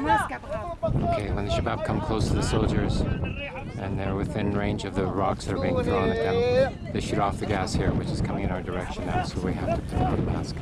mask. Okay, when the Shabab come close to the soldiers and they're within range of the rocks that are being thrown at them, they shoot off the gas here, which is coming in our direction now, so we have to put on the mask.